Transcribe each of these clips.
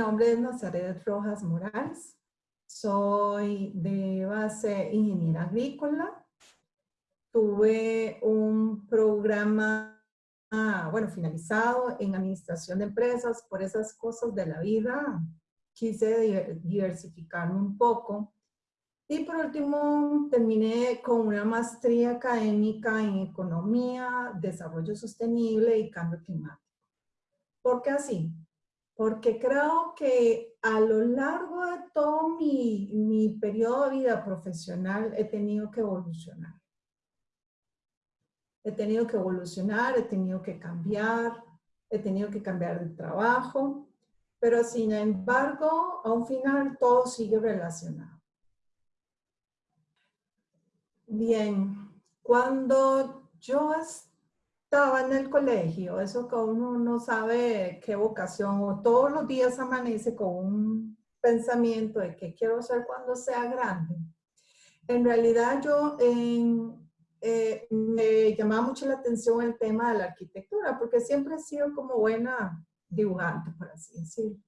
nombre es Nazaret Rojas Morales. Soy de base ingeniera agrícola. Tuve un programa, bueno, finalizado en administración de empresas por esas cosas de la vida. Quise diversificarme un poco. Y por último, terminé con una maestría académica en economía, desarrollo sostenible y cambio climático. ¿Por qué así? Porque creo que a lo largo de todo mi, mi periodo de vida profesional he tenido que evolucionar. He tenido que evolucionar, he tenido que cambiar, he tenido que cambiar de trabajo, pero sin embargo, a un final todo sigue relacionado. Bien, cuando yo estaba en el colegio, eso que uno no sabe qué vocación, o todos los días amanece con un pensamiento de qué quiero ser cuando sea grande. En realidad yo eh, me llamaba mucho la atención el tema de la arquitectura, porque siempre he sido como buena dibujante, por así decirlo.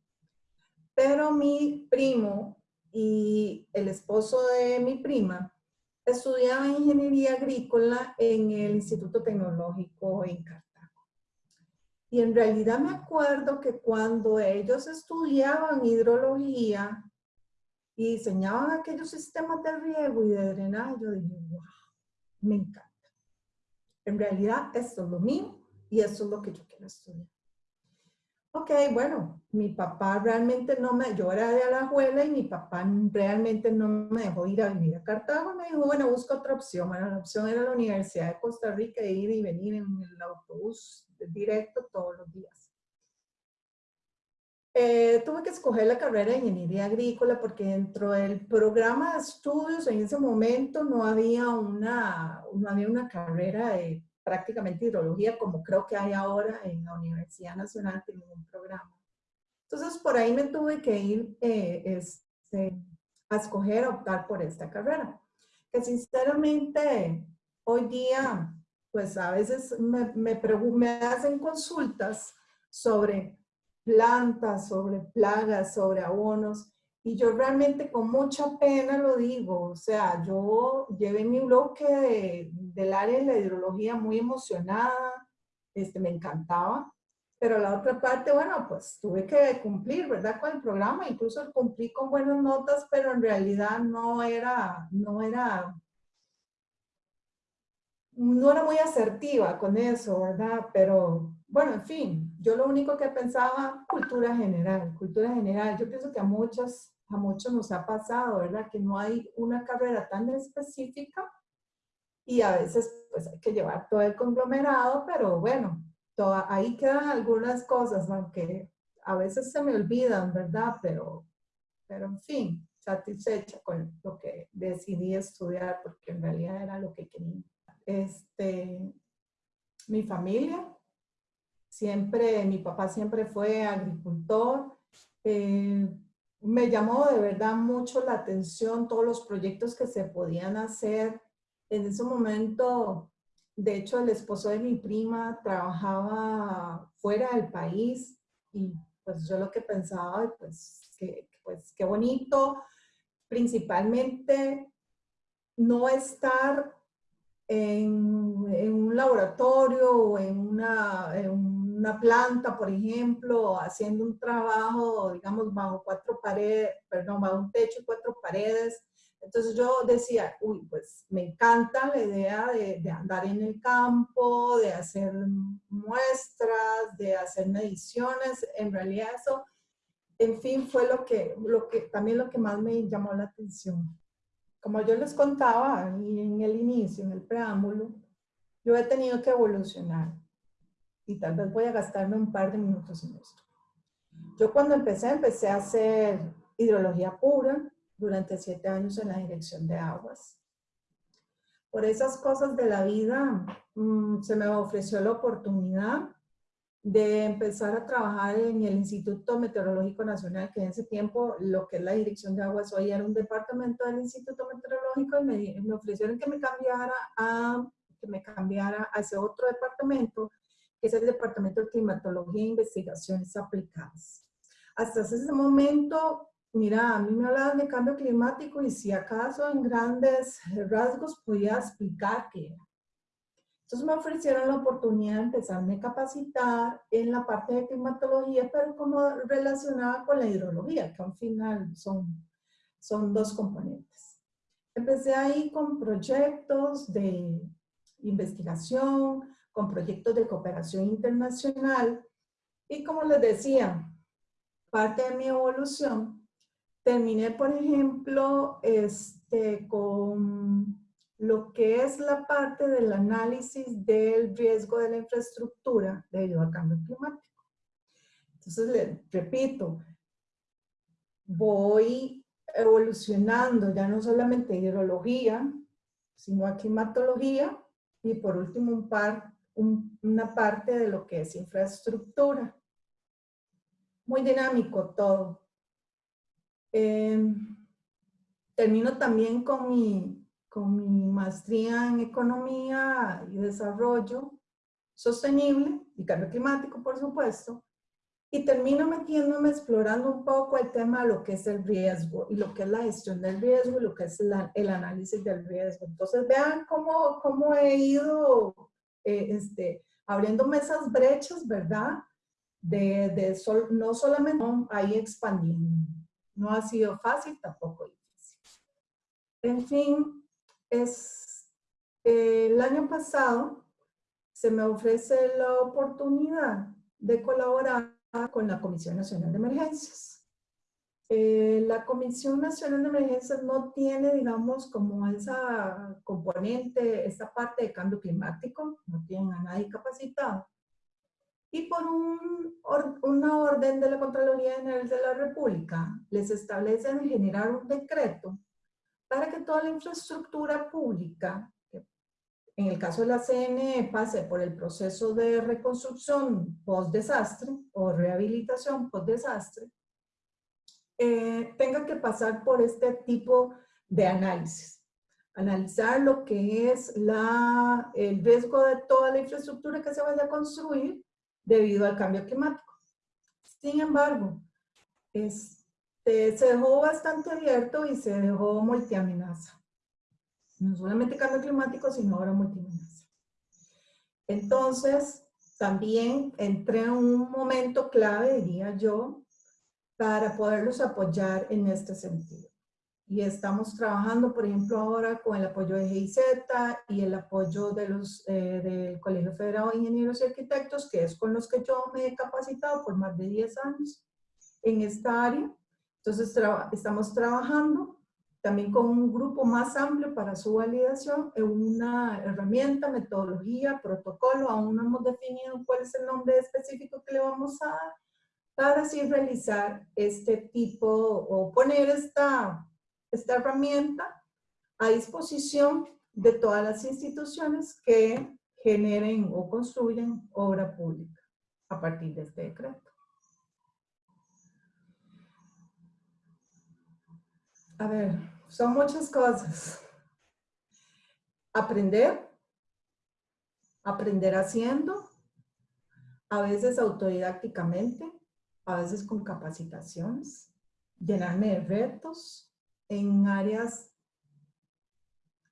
Pero mi primo y el esposo de mi prima estudiaba ingeniería agrícola en el Instituto Tecnológico en Cartago. Y en realidad me acuerdo que cuando ellos estudiaban hidrología y diseñaban aquellos sistemas de riego y de drenaje, yo dije, wow, me encanta. En realidad esto es lo mío y esto es lo que yo quiero estudiar. Ok, bueno, mi papá realmente no me, yo era de Alajuela y mi papá realmente no me dejó ir a vivir a Cartago. Me dijo, bueno, busca otra opción. Bueno, la opción era la Universidad de Costa Rica, ir y venir en el autobús directo todos los días. Eh, tuve que escoger la carrera de ingeniería agrícola porque dentro del programa de estudios en ese momento no había una, no había una carrera de prácticamente hidrología, como creo que hay ahora en la Universidad Nacional, tienen un programa. Entonces, por ahí me tuve que ir eh, este, a escoger, optar por esta carrera. Que sinceramente, hoy día, pues a veces me, me, me hacen consultas sobre plantas, sobre plagas, sobre abonos, y yo realmente con mucha pena lo digo, o sea, yo llevé mi bloque del área de la hidrología muy emocionada, este, me encantaba, pero la otra parte, bueno, pues tuve que cumplir, ¿verdad? Con el programa, incluso cumplí con buenas notas, pero en realidad no era, no era, no era muy asertiva con eso, ¿verdad? Pero bueno, en fin, yo lo único que pensaba, cultura general, cultura general. Yo pienso que a muchas, a muchos nos ha pasado, ¿verdad? Que no hay una carrera tan específica y a veces pues hay que llevar todo el conglomerado, pero bueno, ahí quedan algunas cosas, aunque a veces se me olvidan, ¿verdad? Pero, pero en fin, satisfecha con lo que decidí estudiar porque en realidad era lo que quería. Este, mi familia, Siempre, mi papá siempre fue agricultor. Eh, me llamó de verdad mucho la atención todos los proyectos que se podían hacer. En ese momento, de hecho, el esposo de mi prima trabajaba fuera del país y pues yo lo que pensaba, pues, que, pues qué bonito, principalmente no estar en, un laboratorio o en, una, en una planta, por ejemplo, haciendo un trabajo, digamos, bajo cuatro paredes, perdón, bajo un techo y cuatro paredes. Entonces yo decía, uy, pues me encanta la idea de, de andar en el campo, de hacer muestras, de hacer mediciones. En realidad eso, en fin, fue lo que, lo que, también lo que más me llamó la atención. Como yo les contaba en el inicio, en el preámbulo, yo he tenido que evolucionar y tal vez voy a gastarme un par de minutos en esto. Yo cuando empecé, empecé a hacer hidrología pura durante siete años en la dirección de aguas. Por esas cosas de la vida, mm, se me ofreció la oportunidad de empezar a trabajar en el Instituto Meteorológico Nacional, que en ese tiempo lo que es la dirección de aguas hoy era un departamento del Instituto Meteorológico y me, me ofrecieron que me cambiara a que me cambiara a ese otro departamento que es el Departamento de Climatología e Investigaciones Aplicadas. hasta ese momento, mira, a mí me hablaban de cambio climático y si acaso en grandes rasgos podía explicar qué era. Entonces me ofrecieron la oportunidad de empezarme a capacitar en la parte de climatología, pero como relacionada con la hidrología, que al final son, son dos componentes. Empecé ahí con proyectos de investigación, con proyectos de cooperación internacional y como les decía, parte de mi evolución, terminé, por ejemplo, este, con lo que es la parte del análisis del riesgo de la infraestructura debido al cambio climático. Entonces, le repito, voy evolucionando ya no solamente hidrología, sino a climatología y por último un par, una parte de lo que es infraestructura. Muy dinámico todo. Em, termino también con mi con mi maestría en Economía y Desarrollo Sostenible y Cambio Climático, por supuesto, y termino metiéndome, explorando un poco el tema de lo que es el riesgo y lo que es la gestión del riesgo y lo que es el análisis del riesgo. Entonces vean cómo, cómo he ido eh, este, abriéndome esas brechas, ¿verdad? De, de sol, no solamente ahí expandiendo. No ha sido fácil, tampoco difícil. En fin, es, el año pasado se me ofrece la oportunidad de colaborar con la Comisión Nacional de Emergencias. Eh, la Comisión Nacional de Emergencias no tiene, digamos, como esa componente, esa parte de cambio climático, no tiene a nadie capacitado. Y por un, una orden de la Contraloría General de la República, les establecen generar un decreto para que toda la infraestructura pública, en el caso de la CNE, pase por el proceso de reconstrucción post-desastre o rehabilitación post-desastre, eh, tenga que pasar por este tipo de análisis. Analizar lo que es la, el riesgo de toda la infraestructura que se vaya a construir debido al cambio climático. Sin embargo, es, se dejó bastante abierto y se dejó multiamenaza. No solamente cambio climático, sino ahora multiamenaza. Entonces, también entré en un momento clave, diría yo, para poderlos apoyar en este sentido. Y estamos trabajando, por ejemplo, ahora con el apoyo de GIZ y el apoyo de los, eh, del Colegio Federado de Ingenieros y Arquitectos, que es con los que yo me he capacitado por más de 10 años en esta área entonces, estamos trabajando también con un grupo más amplio para su validación en una herramienta, metodología, protocolo, aún no hemos definido cuál es el nombre específico que le vamos a dar, para así realizar este tipo o poner esta, esta herramienta a disposición de todas las instituciones que generen o construyen obra pública a partir de este decreto. A ver, son muchas cosas. Aprender, aprender haciendo, a veces autodidácticamente, a veces con capacitaciones, llenarme de retos en áreas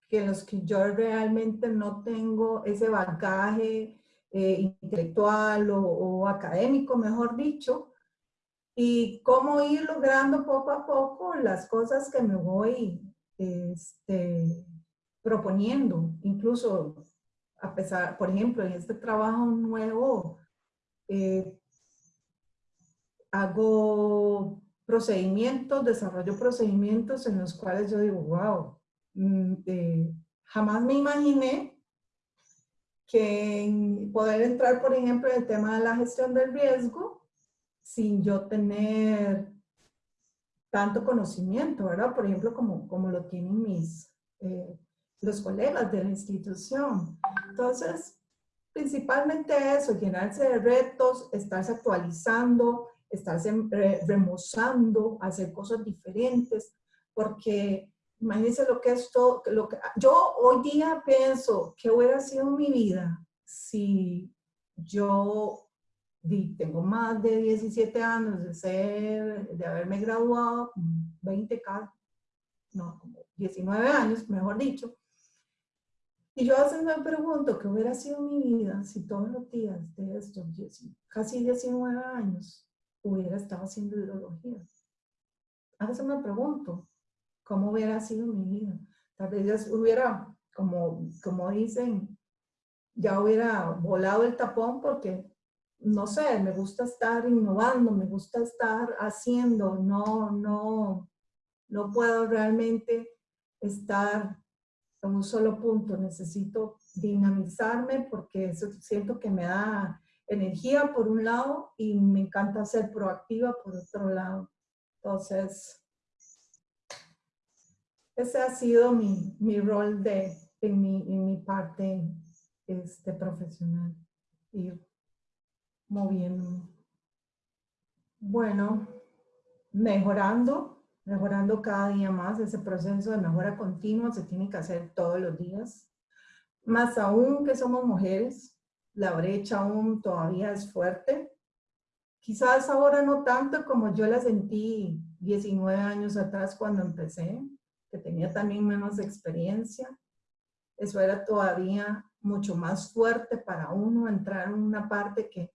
que en los que yo realmente no tengo ese bagaje eh, intelectual o académico, mejor dicho, y cómo ir logrando poco a poco las cosas que me voy este, proponiendo. Incluso, a pesar, por ejemplo, en este trabajo nuevo, eh, hago procedimientos, desarrollo procedimientos en los cuales yo digo, wow, mm, eh, jamás me imaginé que poder entrar, por ejemplo, en el tema de la gestión del riesgo, sin yo tener tanto conocimiento, ¿verdad? Por ejemplo, como, como lo tienen mis, eh, los colegas de la institución. Entonces, principalmente eso, llenarse de retos, estarse actualizando, estarse remozando, hacer cosas diferentes, porque imagínense lo que es todo, lo que, yo hoy día pienso que hubiera sido mi vida si yo tengo más de 17 años de ser, de haberme graduado, 20 casi, no, como 19 años, mejor dicho. Y yo a veces me pregunto qué hubiera sido mi vida si todos los días de estos casi 19 años hubiera estado haciendo ideología. A veces me pregunto cómo hubiera sido mi vida. Tal vez hubiera, como, como dicen, ya hubiera volado el tapón porque no sé, me gusta estar innovando, me gusta estar haciendo, no, no, no puedo realmente estar en un solo punto, necesito dinamizarme porque eso siento que me da energía por un lado y me encanta ser proactiva por otro lado. Entonces, ese ha sido mi, mi rol de, en, mi, en mi parte este, profesional moviendo. Bueno, mejorando, mejorando cada día más. Ese proceso de mejora continua se tiene que hacer todos los días. Más aún que somos mujeres, la brecha aún todavía es fuerte. Quizás ahora no tanto como yo la sentí 19 años atrás cuando empecé, que tenía también menos experiencia. Eso era todavía mucho más fuerte para uno entrar en una parte que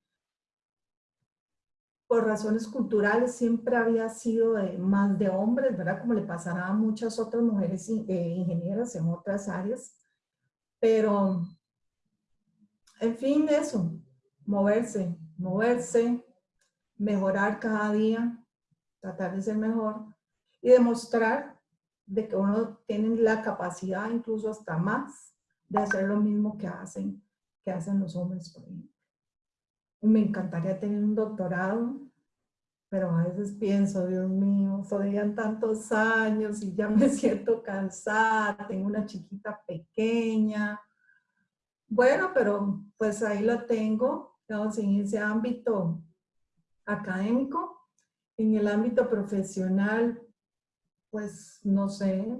por razones culturales siempre había sido más de hombres, ¿verdad? Como le pasará a muchas otras mujeres eh, ingenieras en otras áreas. Pero, en fin, eso, moverse, moverse, mejorar cada día, tratar de ser mejor y demostrar de que uno tiene la capacidad, incluso hasta más, de hacer lo mismo que hacen, que hacen los hombres, me encantaría tener un doctorado, pero a veces pienso, Dios mío, todavía tantos años y ya me siento cansada, tengo una chiquita pequeña. Bueno, pero pues ahí lo tengo, digamos, en ese ámbito académico. En el ámbito profesional, pues no sé,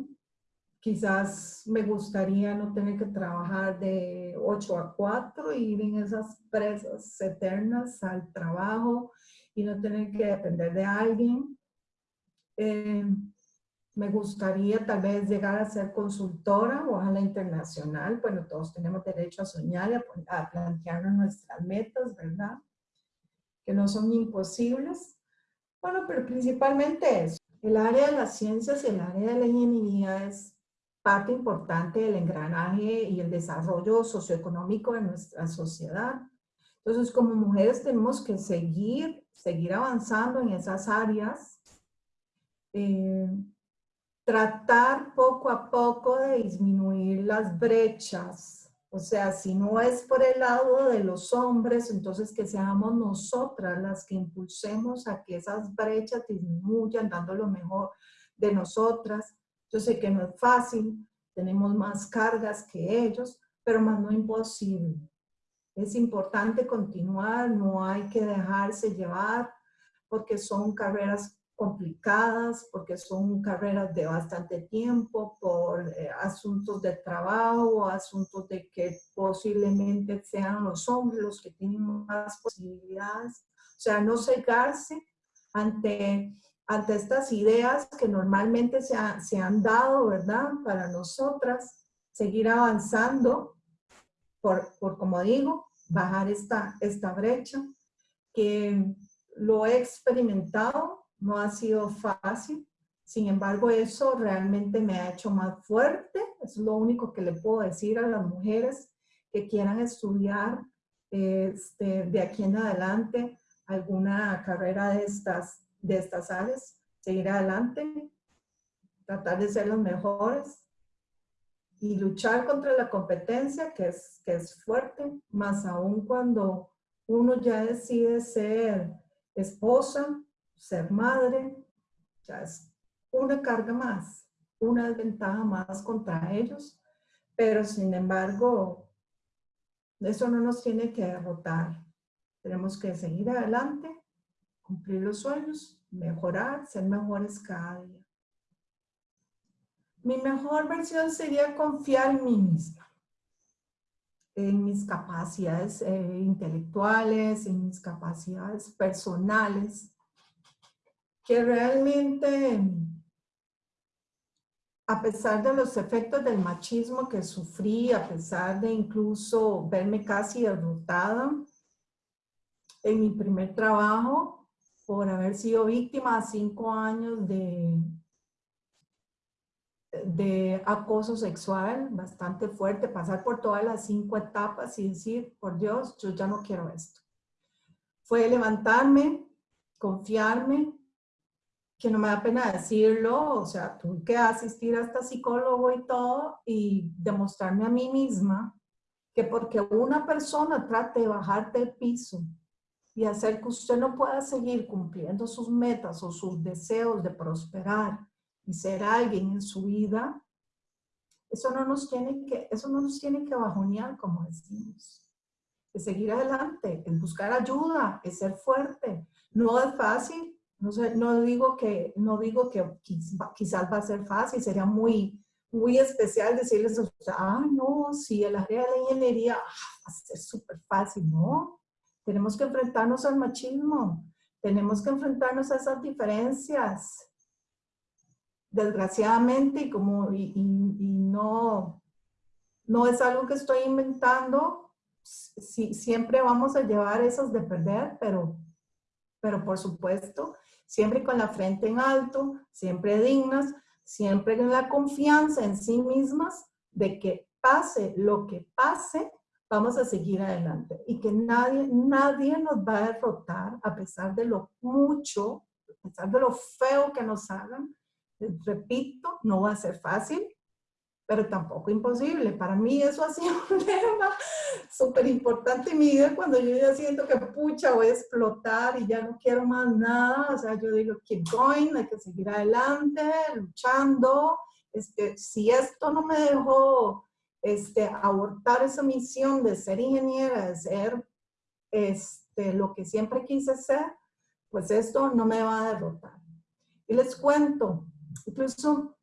quizás me gustaría no tener que trabajar de 8 a 4 y ir en esas presas eternas al trabajo y no tener que depender de alguien. Eh, me gustaría tal vez llegar a ser consultora, o la internacional. Bueno, todos tenemos derecho a soñar y a plantearnos nuestras metas, ¿verdad? Que no son imposibles. Bueno, pero principalmente eso. El área de las ciencias y el área de la ingeniería es parte importante del engranaje y el desarrollo socioeconómico de nuestra sociedad. Entonces, como mujeres tenemos que seguir, seguir avanzando en esas áreas, eh, tratar poco a poco de disminuir las brechas. O sea, si no es por el lado de los hombres, entonces que seamos nosotras las que impulsemos a que esas brechas disminuyan, dando lo mejor de nosotras. Yo sé que no es fácil, tenemos más cargas que ellos, pero más no imposible. Es importante continuar, no hay que dejarse llevar porque son carreras complicadas, porque son carreras de bastante tiempo, por eh, asuntos de trabajo, asuntos de que posiblemente sean los hombres los que tienen más posibilidades. O sea, no cegarse ante ante estas ideas que normalmente se, se, han dado, ¿verdad? Para nosotras, seguir avanzando por, por, como digo, bajar esta, esta brecha, que lo he experimentado, no ha sido fácil, sin embargo eso realmente me ha hecho más fuerte, es lo único que le puedo decir a las mujeres que quieran estudiar este, de aquí en adelante alguna carrera de estas de estas áreas, seguir adelante, tratar de ser los mejores y luchar contra la competencia que es, que es fuerte, más aún cuando uno ya decide ser esposa, ser madre, ya es una carga más, una desventaja más contra ellos, pero sin embargo, eso no nos tiene que derrotar. Tenemos que seguir adelante cumplir los sueños, mejorar, ser mejores cada día. Mi mejor versión sería confiar en mí misma. en mis capacidades eh, intelectuales, en mis capacidades personales, que realmente, a pesar de los efectos del machismo que sufrí, a pesar de incluso verme casi derrotada en mi primer trabajo, por haber sido víctima de cinco años de, de acoso sexual bastante fuerte, pasar por todas las cinco etapas y decir, por Dios, yo ya no quiero esto. Fue levantarme, confiarme, que no me da pena decirlo, o sea, tuve que asistir hasta psicólogo y todo y demostrarme a mí misma que porque una persona trate de bajarte el piso y hacer que usted no pueda seguir cumpliendo sus metas o sus deseos de prosperar y ser alguien en su vida, eso no nos tiene que, eso no nos tiene que bajonear, como decimos. Es seguir adelante, es buscar ayuda, es ser fuerte. No es fácil, no, digo que, no digo que quizás va a ser fácil, sería muy, muy especial decirles, ah, no, si el área de la ingeniería ah, va a ser súper fácil, no. Tenemos que enfrentarnos al machismo, tenemos que enfrentarnos a esas diferencias, desgraciadamente, y como y, no, no es algo que estoy inventando, si, siempre vamos a llevar esos de perder, pero, pero por supuesto, siempre con la frente en alto, siempre dignas, siempre con la confianza en sí mismas de que pase lo que pase, vamos a seguir adelante y que nadie, nadie nos va a derrotar a pesar de lo mucho, a pesar de lo feo que nos hagan, repito, no va a ser fácil, pero tampoco imposible. Para mí eso ha sido un tema súper importante en mi vida cuando yo ya siento que pucha voy a explotar y ya no quiero más nada. O sea, yo digo, keep going, hay que seguir adelante, luchando. Este, si esto no me dejó este, abortar esa misión de ser ingeniera, de ser este, lo que siempre quise ser, pues esto no me va a derrotar. Y les cuento, Incluso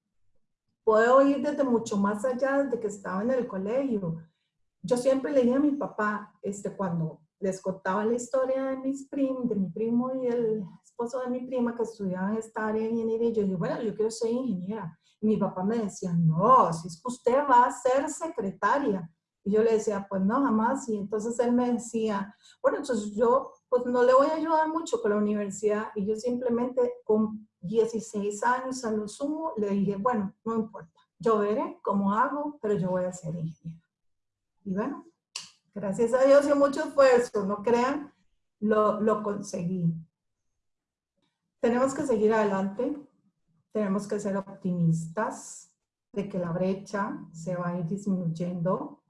puedo ir desde mucho más allá de que estaba en el colegio. Yo siempre leía a mi papá, este, cuando les contaba la historia de, mis prim, de mi primo y el esposo de mi prima que estudiaban esta área de ingeniería, y yo dije, bueno, yo quiero ser ingeniera. Y mi papá me decía, no, si es que usted va a ser secretaria. Y yo le decía, pues no, jamás. Y entonces él me decía, bueno, entonces yo pues no le voy a ayudar mucho con la universidad. Y yo simplemente con 16 años a lo sumo, le dije, bueno, no importa, yo veré cómo hago, pero yo voy a ser ingeniero. Y bueno, gracias a Dios y mucho esfuerzo, no crean, lo, lo conseguí. Tenemos que seguir adelante, tenemos que ser optimistas de que la brecha se va a ir disminuyendo,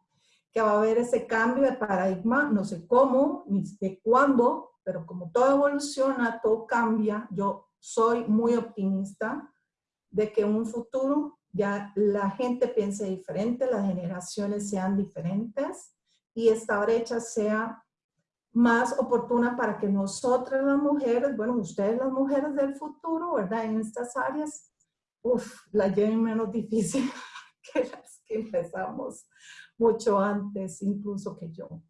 que va a haber ese cambio de paradigma, no sé cómo, ni de cuándo, pero como todo evoluciona, todo cambia, yo soy muy optimista de que en un futuro ya la gente piense diferente, las generaciones sean diferentes y esta brecha sea más oportuna para que nosotras las mujeres, bueno, ustedes las mujeres del futuro, ¿verdad? En estas áreas, uff, la lleven menos difícil que las que empezamos mucho antes, incluso que yo.